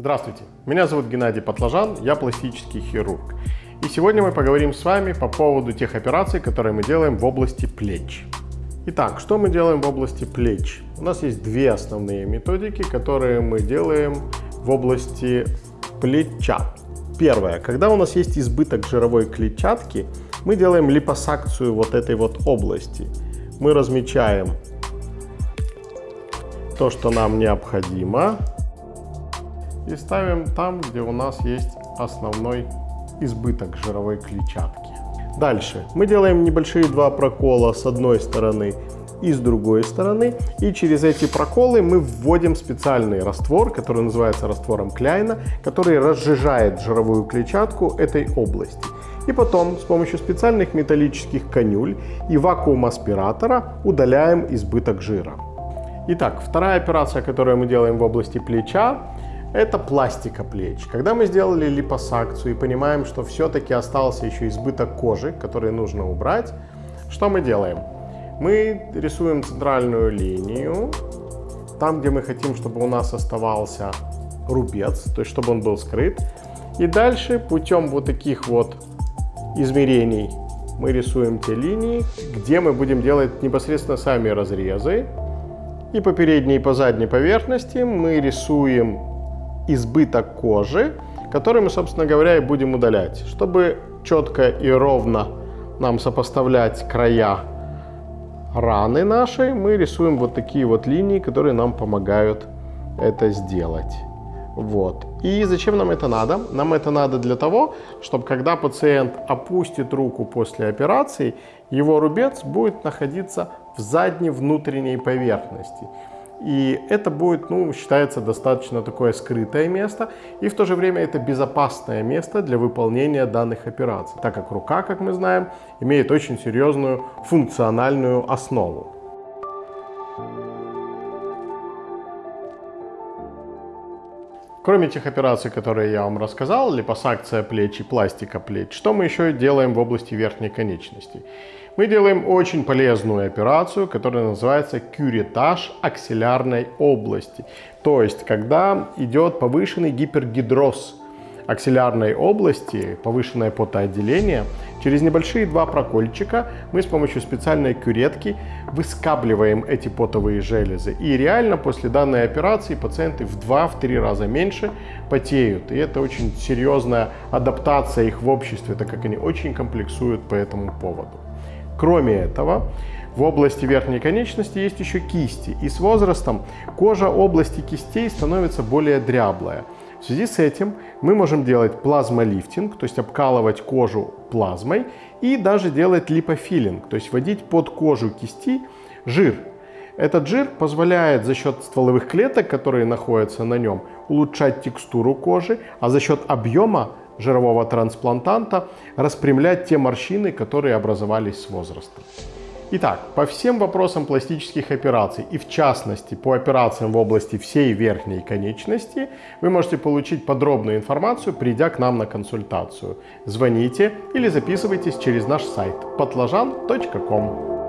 Здравствуйте, меня зовут Геннадий Патлажан, я пластический хирург. И сегодня мы поговорим с вами по поводу тех операций, которые мы делаем в области плеч. Итак, что мы делаем в области плеч? У нас есть две основные методики, которые мы делаем в области плеча. Первое. Когда у нас есть избыток жировой клетчатки, мы делаем липосакцию вот этой вот области. Мы размечаем то, что нам необходимо и ставим там, где у нас есть основной избыток жировой клетчатки. Дальше мы делаем небольшие два прокола с одной стороны и с другой стороны. И через эти проколы мы вводим специальный раствор, который называется раствором Кляйна, который разжижает жировую клетчатку этой области. И потом с помощью специальных металлических конюль и вакуум-аспиратора удаляем избыток жира. Итак, вторая операция, которую мы делаем в области плеча, это пластика плеч. Когда мы сделали липосакцию и понимаем, что все-таки остался еще избыток кожи, который нужно убрать, что мы делаем? Мы рисуем центральную линию, там, где мы хотим, чтобы у нас оставался рубец, то есть чтобы он был скрыт. И дальше путем вот таких вот измерений мы рисуем те линии, где мы будем делать непосредственно сами разрезы. И по передней и по задней поверхности мы рисуем избыток кожи, который мы, собственно говоря, и будем удалять. Чтобы четко и ровно нам сопоставлять края раны нашей, мы рисуем вот такие вот линии, которые нам помогают это сделать. Вот. И зачем нам это надо? Нам это надо для того, чтобы когда пациент опустит руку после операции, его рубец будет находиться в задней внутренней поверхности. И это будет, ну, считается достаточно такое скрытое место, и в то же время это безопасное место для выполнения данных операций, так как рука, как мы знаем, имеет очень серьезную функциональную основу. Кроме тех операций, которые я вам рассказал, липосакция плеч и пластика плеч, что мы еще делаем в области верхней конечности? Мы делаем очень полезную операцию, которая называется кюретаж аксиллярной области. То есть, когда идет повышенный гипергидроз аксиллярной области, повышенное потоотделение, через небольшие два прокольчика мы с помощью специальной кюретки выскабливаем эти потовые железы. И реально после данной операции пациенты в 2-3 раза меньше потеют. И это очень серьезная адаптация их в обществе, так как они очень комплексуют по этому поводу. Кроме этого, в области верхней конечности есть еще кисти, и с возрастом кожа области кистей становится более дряблая. В связи с этим мы можем делать плазмолифтинг, то есть обкалывать кожу плазмой, и даже делать липофилинг, то есть вводить под кожу кисти жир. Этот жир позволяет за счет стволовых клеток, которые находятся на нем, улучшать текстуру кожи, а за счет объема жирового трансплантанта распрямлять те морщины, которые образовались с возрастом. Итак, по всем вопросам пластических операций и в частности по операциям в области всей верхней конечности вы можете получить подробную информацию, придя к нам на консультацию. Звоните или записывайтесь через наш сайт patlajan.com.